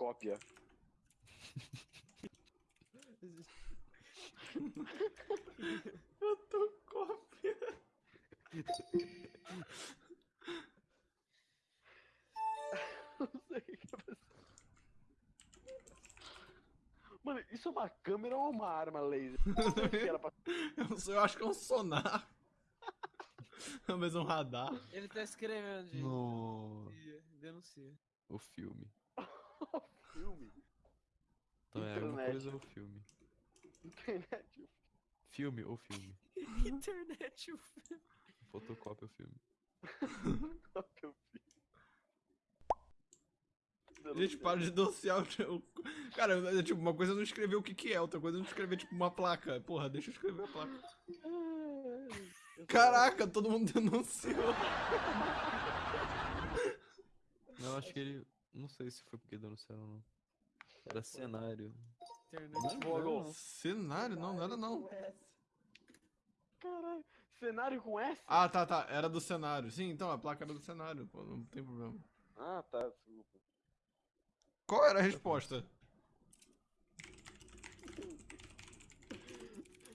Cópia. Eu tô cópia. Não sei o que é pra- Mano, isso é uma câmera ou uma arma laser? Eu, não sei, eu acho que é um sonar. Talvez um radar. Ele tá escrevendo, gente. No... Denuncia. O filme. Filme. Então é alguma Internet. coisa ou filme? Internet. Filme ou filme? Internet, o Fotocópia ou filme? Cópia o filme. Gente, para de denunciar o. o- Cara, tipo, uma coisa é não escrever o que que é, outra coisa é não escrever, tipo, uma placa. Porra, deixa eu escrever a placa. Caraca, todo mundo denunciou. Não, acho que ele. Não sei se foi porque denunciaram ou não. Era cenário. Internet. Google. Cenário? Não, não era não. Caralho. Cenário com S? Ah, tá, tá. Era do cenário. Sim, então a placa era do cenário. Pô, não tem problema. Ah, tá, desculpa. Qual era a resposta?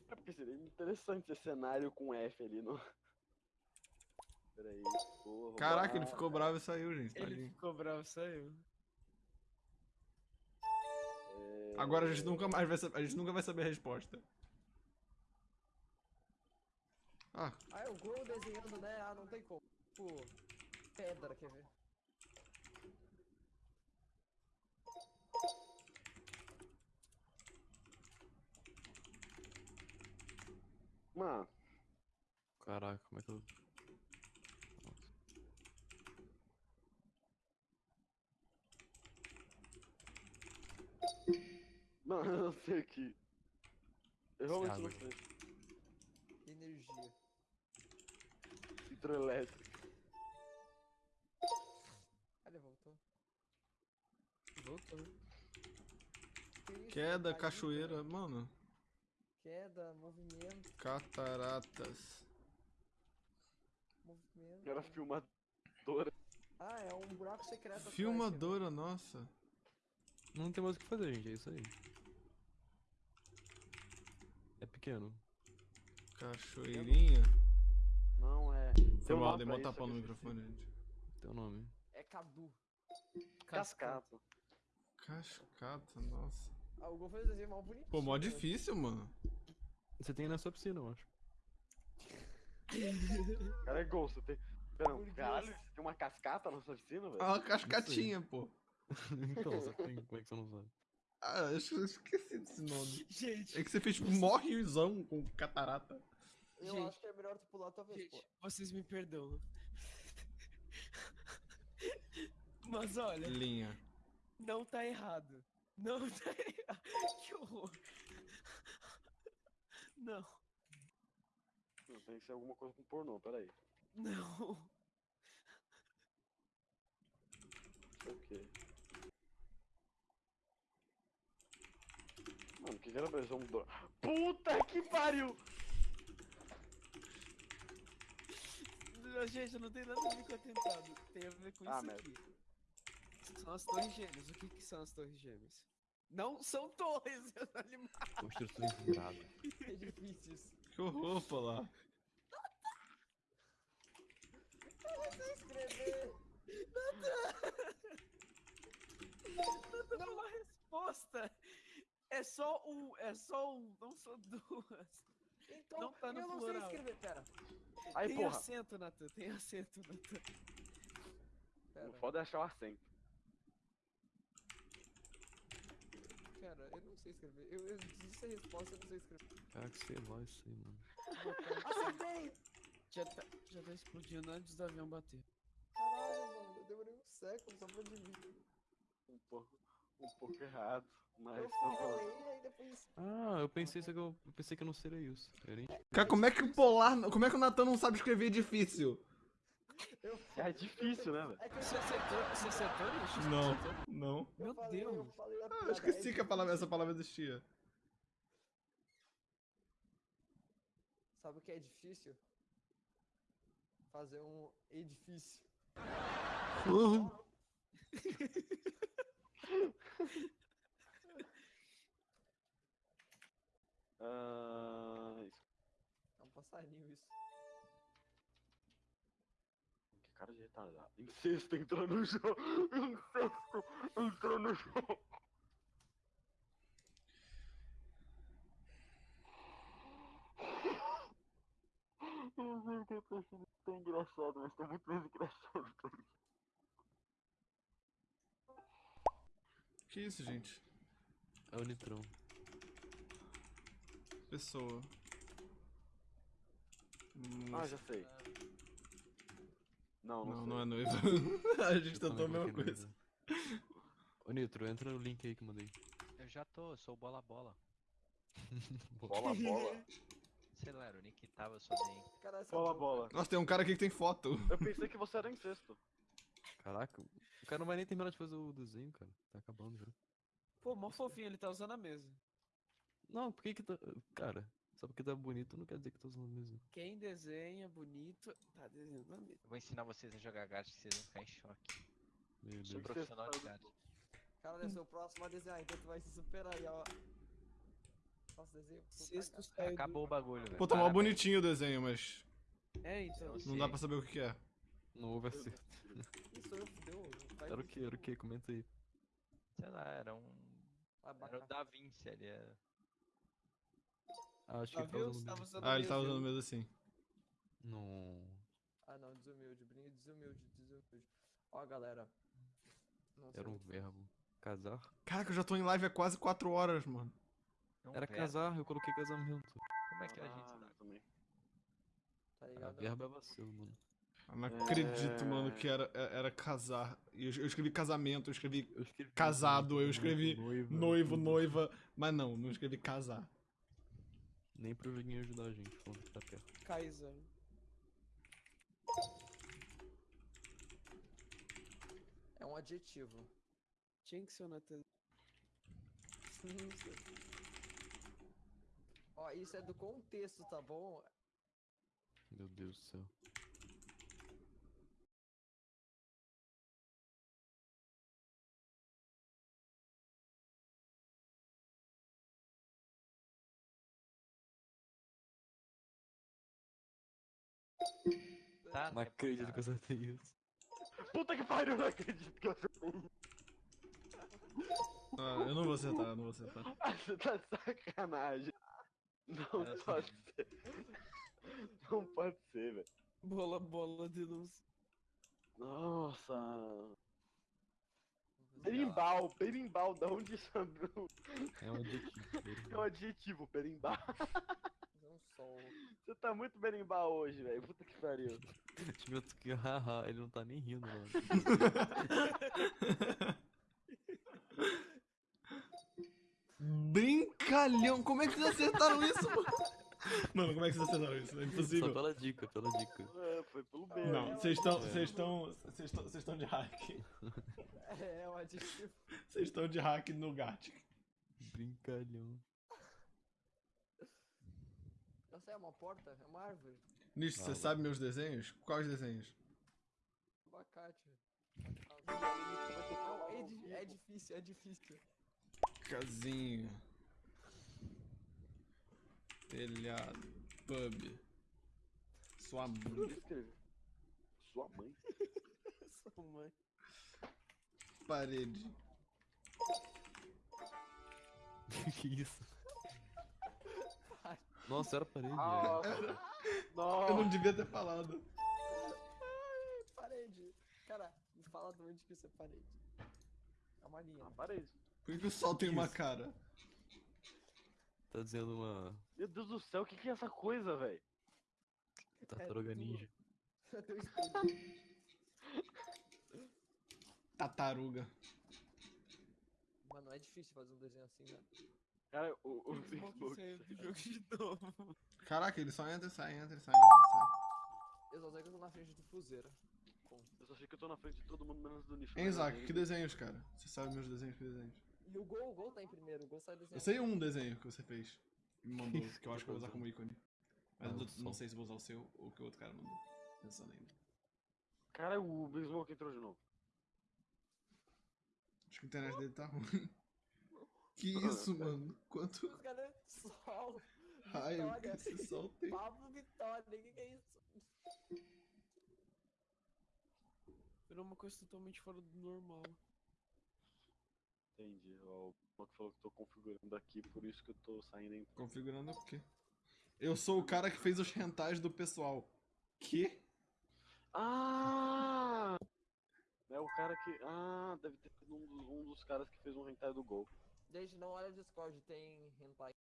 É porque seria interessante esse cenário com F ali no. Peraí. vou Caraca, ele ficou bravo e saiu, gente. Ele tadinho. ficou bravo, saiu. É, Agora a gente nunca mais vai saber. A gente nunca vai saber a resposta. Ah, Ah, é o Gol desenhando, né? Ah, não tem como. Pô, pedra, quer ver? Mano, Caraca, como é que eu. Não, eu não sei o que. Eu realmente não sei. Energia. Hidroelétrica. Ah, ele voltou. Voltou. Que queda, Caiu, cachoeira. Mano, Queda, movimento, cataratas. movimento. Era filmadora. Ah, é um buraco secreto. atrás, Filmadora, nossa. Não tem mais o que fazer, gente. É isso aí. Pequeno. Cachoeirinha. Não é. Foi um mal, dei mó tapão no microfone, gente. Teu nome. É Cadu. Cascata. Cascata, nossa. Ah, o Gol fez o desenho mal bonitinho. Pô, mó né? difícil, mano. Você tem na sua piscina, eu acho. Cara, é gol, você tem. Pera, Por caralho, você tem uma cascata na sua piscina, velho? Ah, uma cascatinha, pô. então, você tem. Como é que você não sabe? Ah, eu esqueci desse nome. Gente, É que você fez tipo mó riozão com catarata. Eu Gente. acho que é melhor tu pular tua vez, pô. gente, vocês me perdoam. Mas olha, Linha. não tá errado. Não tá errado. Que horror. Não, Não, Tem que ser alguma coisa com pornô, peraí. não. Sei o quê. Mano, o que que era pra isso? Um. Puta que pariu! Não, Gente, não tem nada a ver com atentado. Tem a ver com Ah, isso merda. aqui. São as torres gêmeas. O que, que são as torres gêmeas? Não são torres, seus animais. Construções viradas. Edifícios. Que horror, pô lá. Escrever. Não dá uma resposta. É só um, é só um, não são duas. Então, Não tá no eu não plural. sei escrever, pera. Aí, tem porra. acento, Natan, tem acento, Natan. Pera, O foda é achar o acento. pera, eu não sei escrever. Eu, eu disse a resposta, eu não sei escrever. Caraca, sei lá isso aí, mano. Acertei! Já tá, já tá explodindo antes do avião bater. Caralho, mano, eu demorei um século só pra adivinhar. Um pouco, um pouco errado, mas... Eu aí depois... Ah, eu pensei isso que eu, eu pensei que não seria isso. Era Cara, como é que o Polar. Como é que o Natan não sabe escrever difícil? Eu, É difícil, né, velho? é que eu, Você acertou, você acertou isso? Você Não, não. eu Meu falei, eu Deus. falei a Ah, eu esqueci é que a palavra, essa palavra existia. Sabe o que é difícil? Fazer um edifício. Ah. É um passarinho isso. Que cara de retardado. Incesto entrou no jogo. Incesto entrou no jogo. Eu sei que é tão engraçado, mas tá muito mais engraçado. Que isso, gente? É o Nitrão. Pessoa. Hum, Ah, já sei. Não, não, Não, sei. não é noiva. a gente tentou a mesma coisa. noiva. Ô Nitro, entra no link aí que eu mandei. Eu já tô, eu sou o bola bola. Bola, bola. Sei lá, o nick que tava, só. Cara, essa Bola, bola. Nossa, tem um cara aqui que tem foto. Eu pensei que você era incesto. Caraca, o cara não vai nem terminar de fazer o desenho, cara. Tá acabando já. Pô, mó fofinho, ele tá usando a mesa. Não, por que que tá. Cara, só porque tá bonito não quer dizer que tá usando mesmo. Quem desenha bonito, tá desenhando a mesa. Eu vou ensinar vocês a jogar gato que vocês vão ficar em choque. Meu Sou Deus. profissional de gato. Cara, eu sou o próximo a desenhar, então tu vai se superar aí, ó. Nossa, desenho. puta Sexto do- Acabou o bagulho, velho. Pô, tá mó bonitinho o desenho, mas É, então. Não não dá pra saber o que é. Não houve acerto. Isso eu fudeu. vai Era o que? Era o que? Comenta aí. Sei lá, era um. Era o. Da Vinci, ele é. Ah, acho que Tá ele usando Você tava mesmo. usando Ah, ele tá mesa, usando mesmo assim. Não. Ah, não, desumilde, Brinho, desumilde, desumilde. Ó, galera. Nossa, Era um verbo. Casar? Caraca, eu já tô em live há quase 4 horas, mano. é um Era verbo. casar, eu coloquei casamento. Como é que a gente Ah, dá? também. Tá Ah, ligado? verbo é vacilo, mano. Eu não acredito, mano, É. que era, é- era casar. Eu, eu escrevi casamento, eu escrevi Eu escrevi Casado, eu escrevi noiva, noivo, noiva. Mas não, não escrevi casar. Nem pro joguinho ajudar a gente, que tá perto. Kaiser. É um adjetivo. Tinha que ser o Natan. Ó, isso é do contexto, tá bom? Meu Deus do céu. Tá, Não é acredito que eu acertei isso. Puta que pariu, eu não acredito que eu acertei. Ah, eu não vou acertar, eu não vou acertar. Ah, Você tá de sacanagem. Não Era pode ser. Não pode ser, velho. Bola, bola, denúncia. Nossa. Berimbau, berimbau, da onde isso andou? É um adjetivo. É um adjetivo, berimbau. Fazer um sol. Você tá muito berimbau hoje, velho. Puta que pariu. Tipo, que haha, ele não tá nem rindo, mano. Brincalhão, como é que vocês acertaram isso, mano? Mano, como é que vocês acertaram isso? É Só impossível. pela dica, pela dica. É, foi pelo B. Não, né? vocês estão. Vocês estão. Vocês estão. Vocês estão de hack. É, é um adjetivo. Vocês estão de hack no Gat. Brincalhão. Eu sei, é uma porta? É uma árvore. Nisso, você Ah, sabe meus desenhos? Quais desenhos? Abacate. Não, é, é difícil, é difícil. Casinho. Telhado. Pub. Sua mãe. Sua mãe. Sua mãe. Parede. que isso? Nossa, era parede. Ah, Eu Nossa. não devia ter falado. Parede. Cara, me fala de onde que isso é parede. É uma linha. Ah, parede. Por que, que o sol tem uma cara? Tá dizendo uma Meu Deus do céu, o que, que é essa coisa, velho? tartaruga tudo. ninja. Teu espelho. Tartaruga. Mano, é difícil fazer um desenho assim, né? Cara, o, o Facebook. sair do jogo de novo. Caraca, ele só entra e sai, entra e sai, entra e sai. Eu só sei que eu tô na frente do Fuzeira. Eu só achei que eu tô na frente de todo mundo menos do nicho. Hein, Isaac, que desenhos, cara? Você sabe meus desenhos, que desenhos? E o gol, o gol tá em primeiro. O gol sai desenhando. Eu sei um desenho que você fez. e Me mandou, que eu acho que eu vou usar como ícone. Mas Ah, eu o não sol. sei se vou usar o seu ou o que o outro cara mandou. Pensando ainda. Cara, o Big Smoke entrou de novo. Acho que a internet dele tá ruim. Que isso, mano? Quanto Os caras. Sol. raio que Vitória. esse sol tem? Pablo Vitória. O que, que é isso? Virou uma coisa totalmente fora do normal. Entendi. Ó, O Bloco falou que tô configurando aqui, por isso que eu tô saindo em. Configurando o quê? Eu sou o cara que fez os rentais do pessoal. Que? Ah! É o cara que. Ah, deve ter sido um dos, um dos caras que fez um hentai do Gol. Gente, não olha o Discord, tem hentai.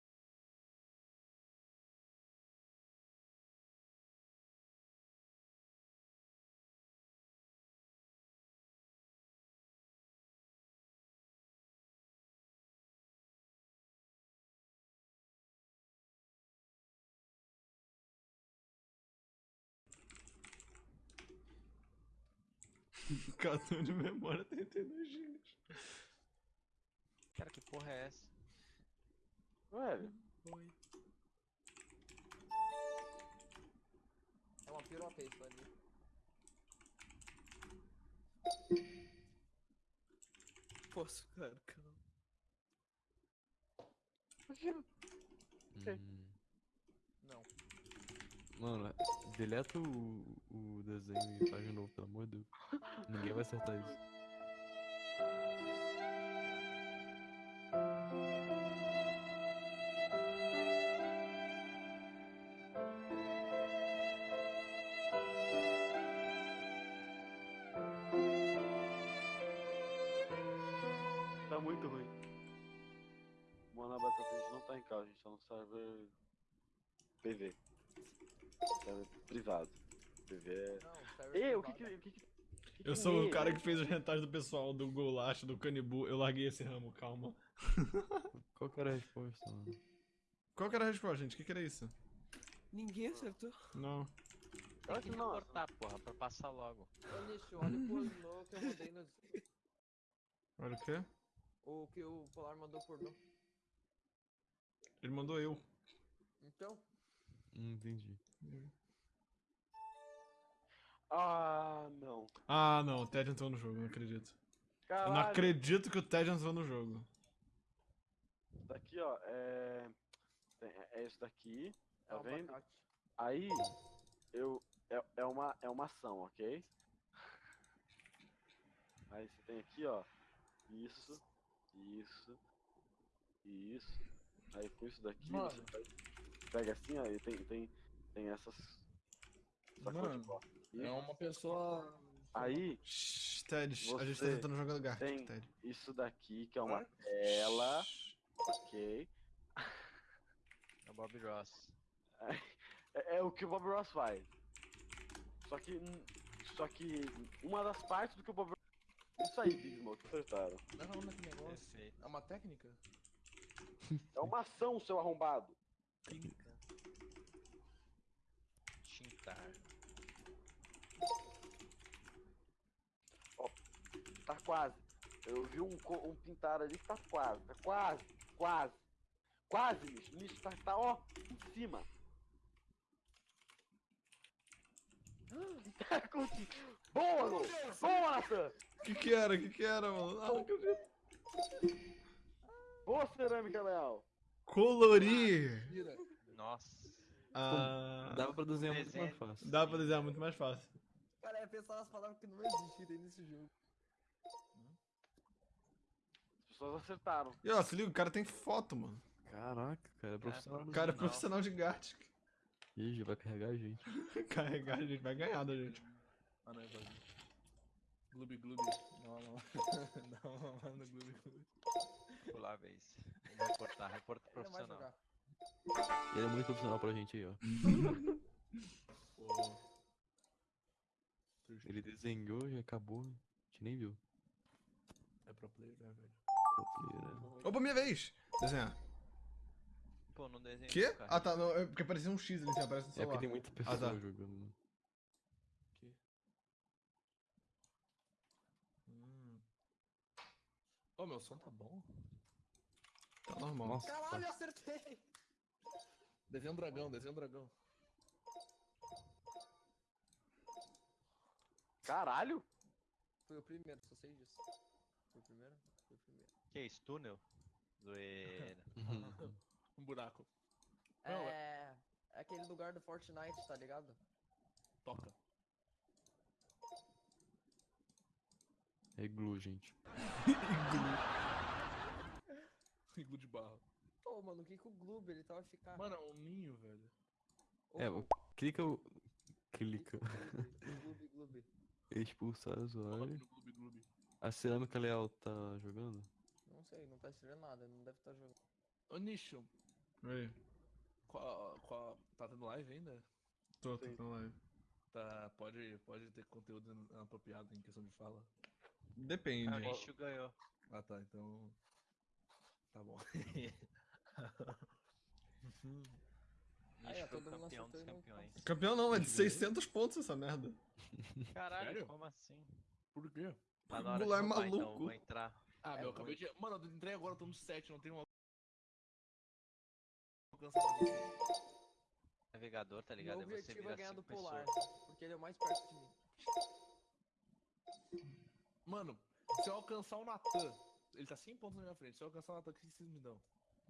Cartão de memória 32 GB. Cara, que porra é essa? Velho, Foi. É uma piroca isso ali. Posso, cara, calma. Hum. Não. Mano, deleta o, o desenho e faz de novo, pelo amor de Deus. Ninguém vai acertar isso. Tá muito ruim. Mano, a batata a gente não tá em casa, a gente tá no server PV. Server privado. PV é. Não, Ei, o que que. O que, que, Eu sou o cara que fez os rentais do pessoal do Golacho, do Canibu. Eu larguei esse ramo, calma. Qual que era a resposta, mano? Qual que era a resposta, gente? O que, que era isso? Ninguém acertou. Não. Eu acho que não. cortar, porra, pra passar logo. Ô, Nicho, olha o pornô que eu mandei no. Olha o quê? O que o Polar mandou pornô. Ele mandou eu. Então, Hum, entendi. Ah, não. Ah, não. O Ted entrou no jogo, não acredito. Eu Caralho. não acredito que o Ted entrou no jogo. Isso daqui, ó, é. É é isso daqui. é Tá um vendo? abacate. Aí, eu. É, é, uma, é uma ação, ok? Aí você tem aqui, ó. Isso, isso, isso. Aí com isso daqui, Mano. você pega, assim, ó, e tem, tem, tem essas. Mano. E É uma pessoa. Aí, Shhh, Ted, a gente tá tentando jogar Gartic, Ted. isso daqui, que é uma tela, ok? É o Bob Ross. É, é o que o Bob Ross faz. Só que. Só que uma das partes do que o Bob Ross. Isso aí, Big Smoke, acertaram. Não, não é que negócio. É uma técnica? É uma ação, seu arrombado. Tintar. Tá quase. Eu vi um, um pintar ali que tá quase. Tá quase. Quase. Quase, Nicho. Nicho tá, tá, ó, em cima. Tá com... Boa, Lô! Boa, Nathan! O que que era? O que que era, mano? Ah, não acredito. Boa cerâmica, Leal! Colorir! Nossa. Ah, Dava pra desenhar muito mais fácil. dá pra desenhar muito mais fácil. Cara, é pensar nas palavras que não existem nesse jogo. As pessoas acertaram. E ó, se liga, o cara tem foto, mano. Caraca, cara, é profissional. O do cara é Não. profissional de Gartic. Ih, já vai carregar a gente. Carregar, a gente vai ganhar da gente. Ah, não, é vazio. Gloob Gloob. Não, não. não, não, no Gloob Gloob. Pular a vez. Vou reportar, reporta não profissional. Ele é muito profissional pra gente aí, ó. Ele desenhou e acabou. A gente nem viu. É pro player, né, velho? Opa, minha vez! Desenhar. Pô, não desenhei. Quê? Ah tá, não, é porque parecia um X ali, assim, aparece no É celular. porque tem muita Ah, pessoa tá. jogando. Aqui. Hum. Ô, meu som tá bom? Tá normal. Nossa, Caralho, eu acertei! Desenha um dragão, desenha um dragão. Caralho! Foi o primeiro, só sei disso. Foi o primeiro? O. Que isso, túnel? Zoeira. Um buraco. Não, É. É aquele lugar do Fortnite, tá ligado? Toca. É glue, gente. Iglu de barro. Ô, mano, o que que o Gloob, ele tava ficar... Mano, é um ninho, velho. É, o- clica o. Clica. Gloob, Gloob. Expulsar Coloca usuário. A cerâmica leal tá jogando? Não sei, não tá escrevendo nada, não deve estar jogando. Ô, Nicho, Oi, qual, qual, tá tendo live ainda? tô, tô na live. Tá, pode, pode ter conteúdo inapropriado em questão de fala? Depende. Ah, o Nicho ganhou. Ah, tá, então... Tá bom. Aí, o todo mundo campeão dos e não campeões. Campeão não, é de 600 pontos essa merda. Caralho, Sério? como assim? Por quê? Tá na hora de Goulart é roubar, então, maluco. vou entrar. Ah, É meu, acabei de... Mano, eu entrei agora, eu tô no 7, não tem um... Navegador, tá Meu ligado? Aí você objetivo vira é ganhar do Polar, pessoas. porque ele é o mais perto de mim. Mano, se eu alcançar o Natan, ele tá 100 pontos na minha frente. Se eu alcançar o Natan, o que vocês me dão?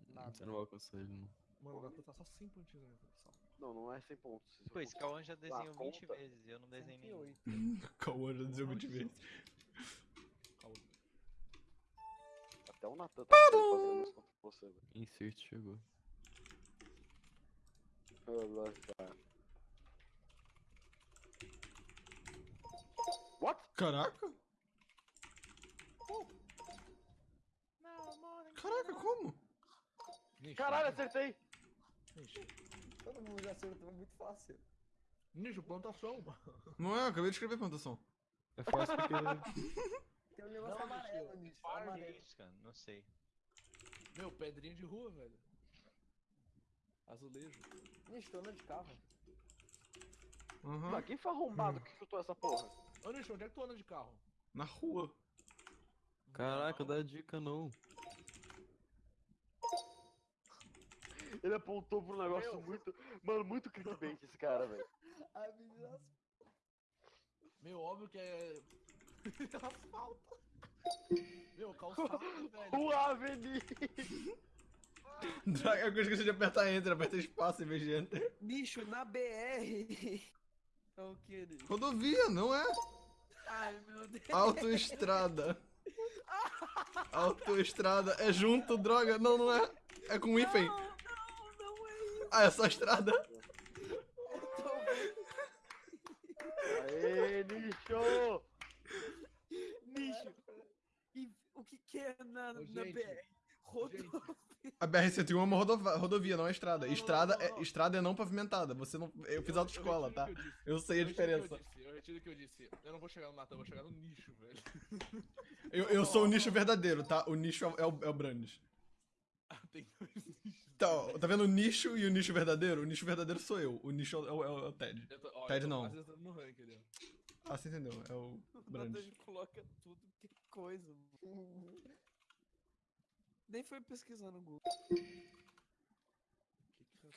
Nada. Você não vai alcançar ele, não. Mano, o Natan tá só 100 pontinhos na minha frente. Só. Não, não é 100 pontos. Pô, esse Cauã já desenhou 20 conta. vezes e eu não desenhei nenhum. 108. Cauã já dizia 20 vezes. Até o Natan tá fazendo isso contra você, velho. Insert chegou. What? Caraca! Caraca, como? Caralho, acertei! Nicho. Todo mundo já acertou, é muito fácil. Nicho, plantação. Não é, eu acabei de escrever plantação. É fácil porque. Tem um negócio Não, amarelo nisso, amarelo. Isso, cara, não sei. Meu, pedrinha de rua, velho. Azulejo. Tô andando de carro. Mas quem foi arrombado que chutou essa porra? Ô, Nicho, onde é que tu anda de carro? Na rua. Caraca, dá dica não. Ele apontou pro negócio Meu. muito. Mano, muito clickbait esse cara, velho. Meu, óbvio que é. Asfalto. Meu, calçada, velho. O Avenir! Droga, eu esqueci de apertar Enter, apertei espaço em vez de Enter. Bicho, na BR. É o que, Nicho? Rodovia, não é? Ai, meu Deus. Autoestrada. Autoestrada. É junto, droga. Não, não é. É com hífen. Não, não, não é isso. Ah, é só estrada. Tô vendo. Aê, Nicho! Nicho. E é na, Ô, na gente, BR? Rodovia. A BR-101 é uma rodova- rodovia, não é estrada. Não, não, Estrada, não, é, não. estrada é não pavimentada. Você não. Eu fiz autoescola, tá? eu. Eu sei a diferença. Eu, disse, eu retiro o que eu disse. Eu não vou chegar no Natan, eu vou chegar no nicho, velho. Eu, eu sou o nicho verdadeiro, tá? O nicho é o, é o, é o Brandes. Ah, Tem dois nichos. Então, tá vendo o nicho e o nicho verdadeiro? O nicho verdadeiro sou eu. O nicho é o, é o- é o Ted. Eu tô, ó, Ted tô não. Ah, você entendeu? É o O Natan Brandes. coloca tudo, coisa, mano. Nem foi pesquisar no Google. Que que eu-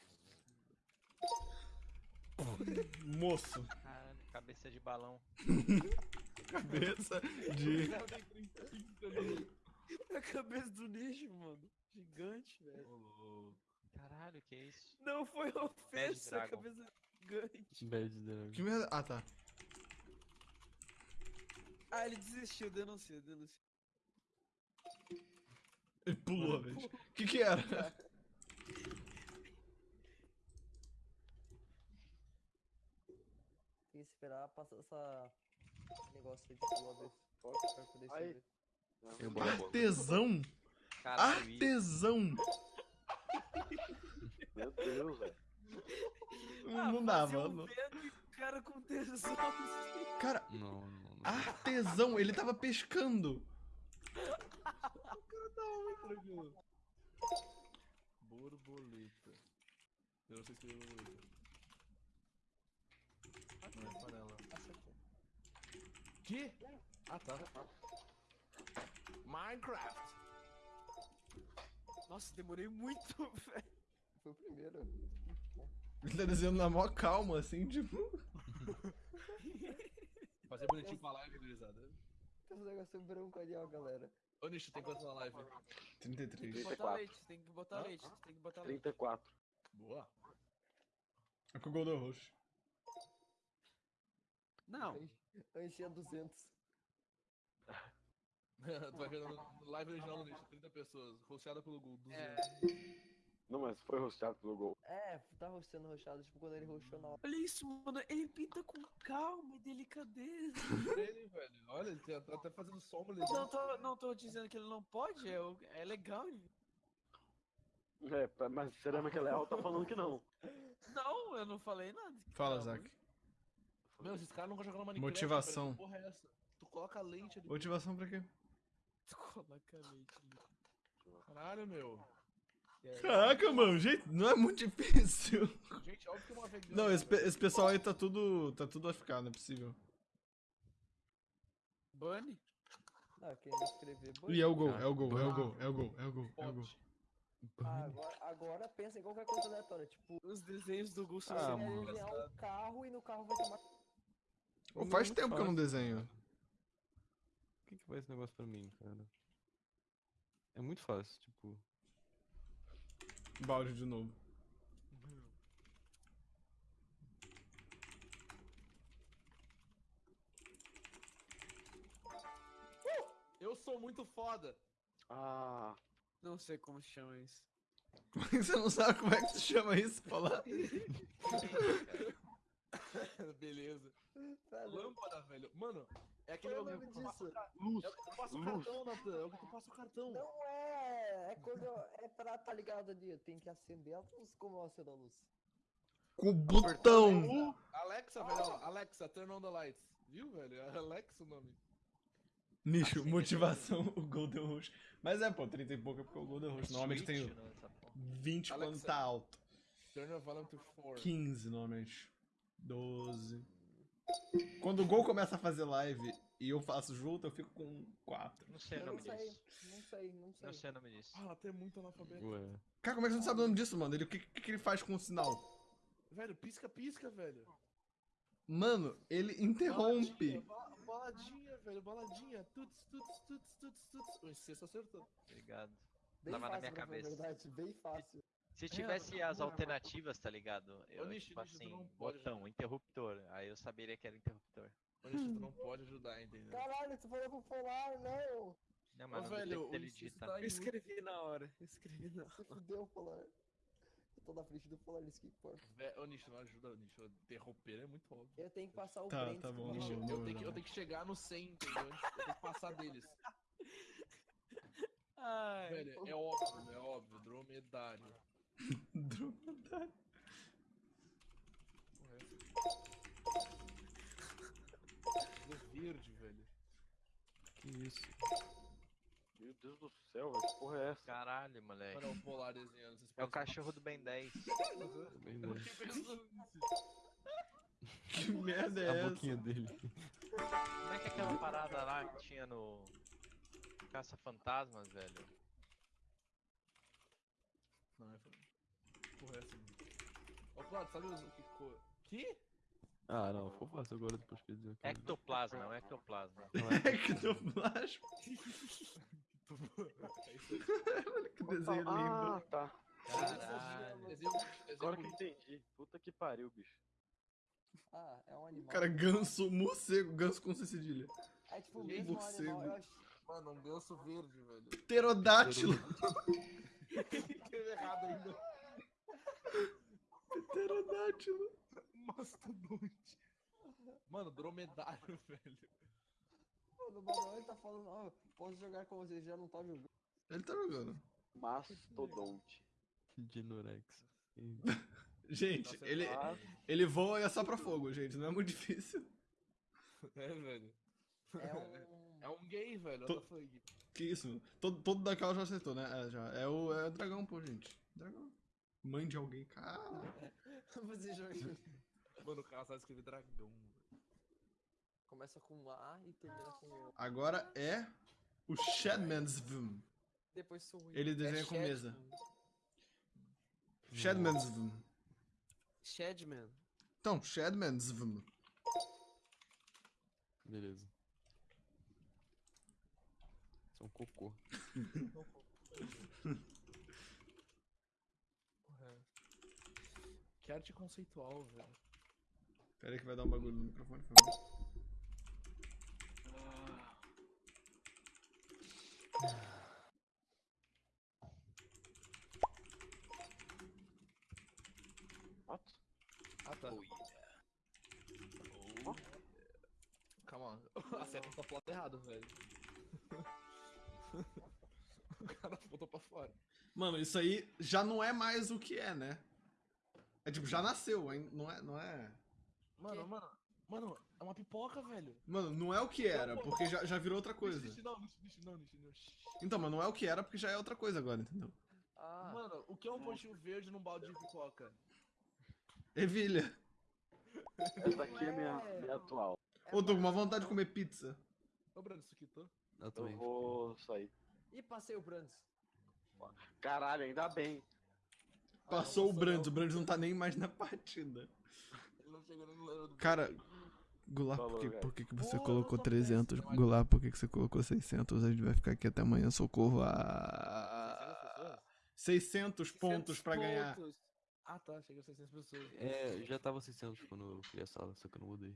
Moço. Caralho, cabeça de balão. Cabeça de. Cara, tem 35 ali. A cabeça do nicho, mano. Gigante, velho. Caralho, que é isso? Não foi ofensa, cabeça gigante. Bad Dragon. Que merda. Ah, tá. Ah, ele desistiu, denuncia, denuncia. Ele pulou, velho. O que que era? Tem que esperar passar essa negócio aí de pular vez forte pra poder. Artesão. Isso. Artesão. Meu Deus, velho. Não, não dava. Fazia um não. dedo e o cara com tesão. Cara, Não, não, não. Artesão. Ele tava pescando. Tranquilo. Borboleta. Eu não sei se é borboleta. Não é panela. Que? Ah, tá. Minecraft. Nossa, demorei muito, velho. Foi o primeiro. Ele tá desenhando na maior calma, assim, tipo. Fazer bonitinho pra live, gurizada. Tem um negócio branco ali, ó, galera. Ô, Nicho, tem quanto na live? 33. Tem que botar 34. leite, tem que botar Hã? leite, tem que botar leite. 34. Boa. É com o Golden Roxo. Não, Eu enchi a 200. tu vai ver no live original no nicho, 30 pessoas, rosteada pelo Gol, 200. É. Não, mas foi rosteado pelo gol. É, tá rosteando roxado, tipo quando ele roxou na hora. Olha isso, mano. Ele pinta com calma e delicadeza. Ele, velho, olha, ele tá até fazendo sombra ali. Não tô, não tô dizendo que ele não pode, é, é legal. ele- É, mas cerâmica leal tá falando que não. Não, eu não falei nada. Fala, Zac. Meu, esses caras nunca jogaram Minecraft. Motivação. velho, que porra é essa? Tu coloca lente ali. Motivação pra quê? Tu coloca leite ali. Caralho, meu. Caraca, mano, gente, não é muito difícil. Gente, óbvio que uma vegana. Não, esse, pe- esse pessoal aí tá tudo. tá tudo AFK, não é possível. Bunny? Não, quem não escrever. E é o gol, Ah, é o gol, é o gol, é o gol, é o gol, é o gol. Ah, agora, agora pensa em qualquer coisa aleatória. Tipo, Os desenhos do Gus Ah, você vai mano. desenhar um carro e no carro vai ter uma. Pô, faz tempo que eu não fácil. desenho. O que, que vai esse negócio pra mim, cara? É muito fácil, tipo. Balde de novo. Eu sou muito foda. Ah, Não sei como chama isso. Como é que você não sabe como é que se chama isso? Falar. Beleza. Velho, Lâmpada, velho. Mano, é aquele Qual é o bagulho nome que o luz. É o que tu passa o Luz. cartão, Natan. É o que tu passa o cartão. Não é! É quando eu, é pra tá ligado ali. Tem que acender a luz. Como eu acendo a luz? Com o botão. Alexa, velho. Alexa, turn on the lights. Viu, velho? É Alexa o nome. Nicho, Assim, motivação, o Golden Rush. Mas é, pô, 30 e pouco é porque o Golden Rush. Normalmente tem Switch, né, essa porra. 20 quando Alexa. tá alto. Turn your volume to 4. 15 normalmente. 12. Quando o Gol começa a fazer live e eu faço junto, eu fico com 4. Não sei o nome não sei, disso. não sei, não sei. Não sei o nome disso. Ah, ela tem muito analfabeto. Ué. Cara, como é que você não sabe o nome disso, mano? Ele, o que, que, que ele faz com o sinal? Velho, pisca, pisca, velho. Mano, ele interrompe. Baladinha, ba- baladinha, velho, baladinha. Tuts, tuts, tuts, tuts, tuts. O sexto acertou. Obrigado. Bem Tava na fácil, minha pra falar a cabeça. verdade, bem fácil. Se tivesse as mano. alternativas, tá ligado? Eu, Nishi, tipo Nishi, assim, não pode botão, interruptor. Aí eu saberia que era interruptor. Olha, tu não pode ajudar, entendeu? Caralho, tu falou pro polar, não! Não, Ô, mas não velho, ele Nishi digita. tá Eu escrevi na hora. Eu escrevi na hora. Se fudeu, polar. Eu tô na frente do polar, isso que importa. Ô, Nishi, não ajuda, Nishi. Interromper é muito óbvio. Eu tenho que passar o Tá, Brent tá bom, Nishi, eu, não, eu não, tenho que, eu não. tenho que chegar no 100, entendeu? Eu tenho que passar deles. Ai, Velho, é óbvio, é óbvio. Dromedário. Dromedário. Luz verde, velho. Que isso? Meu Deus do céu, velho, que porra é essa? Caralho, moleque. Olha o polar desenhando. vocês É o cachorro do Ben 10. Também não. Fiquei pensando nisso. Que merda é A essa? boquinha dele. Como é que é aquela parada lá que tinha no. Caça Fantasmas, velho? Não, é foda. Porra, é essa, mano. Ô, Claudio, sabe o que cor? Que? Ah, não, ficou fácil agora depois que deu aquela- Ectoplasma, é um ectoplasma. Não é? Ectoplasma. É isso aí. Olha que desenho Ah, lindo. tá. Caralho. Agora que eu entendi. Puta que pariu, bicho. Ah, é um animal. Cara, ganso, morcego, ganso com C cedilha. é tipo o mesmo morcego. animal. Eu acho... Mano, um ganso verde, velho. Pterodátilo. Escreveu errado ainda. Pterodátilo. Mastodonte. Mano, dromedário, velho. Mano, o Manuel tá falando, ó, posso jogar com vocês, já não tá jogando. Ele tá jogando. Mastodonte. Dinorex. Gente, ele, Ah, ele voa e é só pra fogo, gente. Não é muito difícil. É, velho. É um... É um gay, velho. Fuck? Que isso. Todo, todo daquela já acertou, né? É, já. É o, é o dragão, pô, gente. Dragão. Mãe de alguém, cara. Você joga... Mano, o cara sabe escrever dragão. velho. Começa com A e termina com O. Agora é o Shadmansvum. Depois sou eu. Ele desenha é com Shadman. mesa. Shadmansvum. Shadman. Então, Shadmansvum. Beleza. Isso é um cocô. Porra. Que arte conceitual, velho. Pera aí que vai dar um bagulho no microfone, por favor. What? Ah, tá. Oh. Calma, a seta tá pro lado errado, velho. o cara botou pra fora. Mano, isso aí já não é mais o que é, né? É tipo, já nasceu, hein? Não é, não é. Mano, Quê? mano, mano, é uma pipoca, velho. Mano, não é o que era, porque já, já virou outra coisa. Nishi, não, nishi, não, nishi, não. Então, mas não é o que era porque já é outra coisa agora, entendeu? Ah, Mano, o que é um pontinho verde num balde de pipoca? Ervilha. Essa aqui é minha, minha atual. Ô, tô com uma vontade de comer pizza. Ô, Brando, isso aqui tô. Eu Eu também. vou sair. E passei o Brands. Caralho, ainda bem. Passou o Brands, o Brands não tá nem mais na partida. Ele não chegou nem no level do Cara, Goulart, por que, por que, que você Pô, colocou não tô 300? péssimo, Goulart, por que, que você colocou 600? A gente vai ficar aqui até amanhã, socorro. Ah, 600 pontos pra ganhar. pontos. Ah, tá, chegou a 600 pessoas. É, já tava 600 quando eu criei a sala, só que eu não mudei.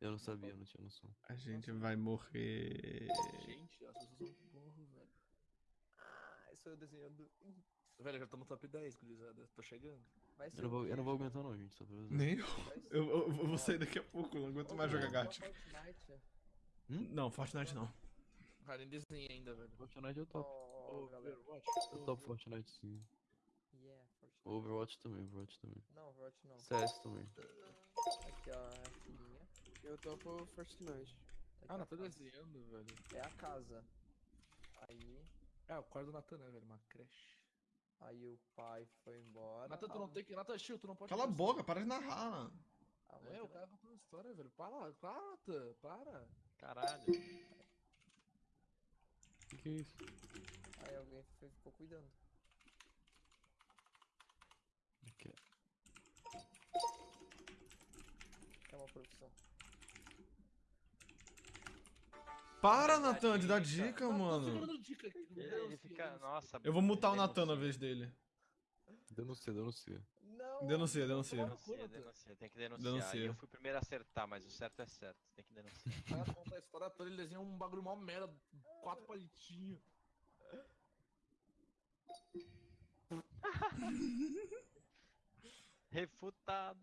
Eu não sabia, eu não tinha noção. A gente vai morrer. Gente, as pessoas são burro, velho. Ah, isso eu desenhando. Velho, eu já tô no top 10, gurizada. Tô chegando. Vai ser Eu não vou, eu não vou aguentar não, gente, só pra avisar. Nem eu. Eu, eu- eu vou sair daqui a pouco, não aguento mais jogar Gacha. Fortnite. Não, Fortnite não. Cara, nem desenhei ainda, velho. Fortnite eu topo. Galera. Overwatch. Eu topo Fortnite sim. Yeah, Fortnite. Overwatch também, Overwatch também. Não, Overwatch não. CS também. Aqui, ó, é a filhinha. Eu tô pro Fortnite. Tá Ah, não, tô desenhando, velho. É a casa. Aí, É, o quarto do Natan, né, velho? Uma creche. Aí o pai foi embora. Natan, tu não tem que. Natan, Chiu, tu não pode. Cala a boca, para de narrar. Ah, isso. É, o cara contando história, velho. Para, para, Natan, para. Caralho. O que é isso? Aí alguém foi- ficou cuidando. Aqui. É uma produção. Para, Natan, de dar dica. mano. dando dica aqui. Ele, ele fica. Nossa. Eu vou mutar o Natan na vez dele. Denuncia, denuncia. Não! Denuncia, denuncia. Denuncia, denuncia, tem que denunciar. Denuncia. Eu fui o primeiro a acertar, mas o certo é certo. Tem que denunciar. O cara conta a história toda, ele desenha um bagulho mó merda. Quatro palitinhos. Refutado.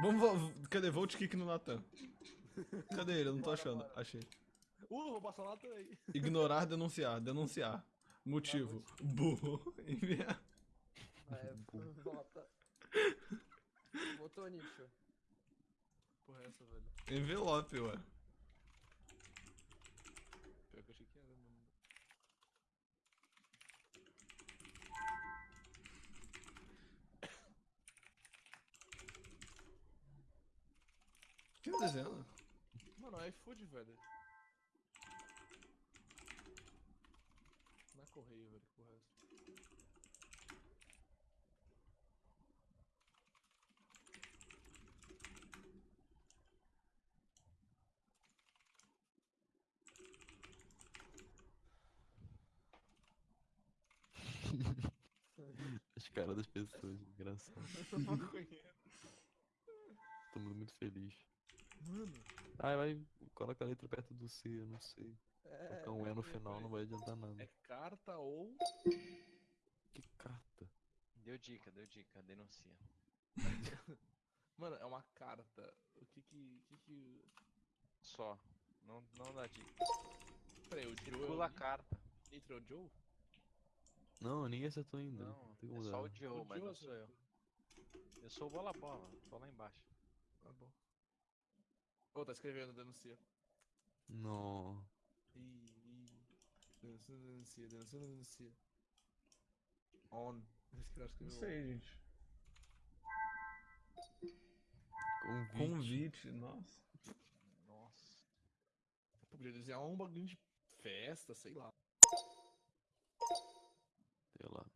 Vamos, cadê? Volte kick no Natan. Cadê ele? Eu não tô achando. Achei. Uh, vou passar lá também. Ignorar, denunciar. Denunciar. Motivo. Burro. Enviar. É, volta. Botou nicho. Porra, é essa, velho. Envelope, ué. Pior que eu achei que era, mano. Que desenho? É iFood, velho. Não é correio, velho. Que porra é essa? As caras das pessoas, engraçado. Tô muito feliz. Mano, Ah, vai, coloca a letra perto do C, eu não sei. É, Colocar um E no final não vai adiantar nada. é carta ou. Que carta. Deu dica, deu dica. Denuncia. Mano, é uma carta. O que que. que, que... Só. Não, não dá dica. Peraí, o Joe. Circula a carta. Entra o Joe? Não, ninguém acertou ainda. Não, tem é só o. Joe, O mas Joe não sou eu. Eu sou o bola bola, tô lá embaixo. Tá bom. Ô, oh, tá escrevendo, denuncia. Não. Ih, Dançando, denuncia, denuncia, denuncia. On. Não sei, gente. Convite. Convite, nossa. Nossa. Eu podia desenhar ah, um bagulho de festa, sei lá. Sei lá.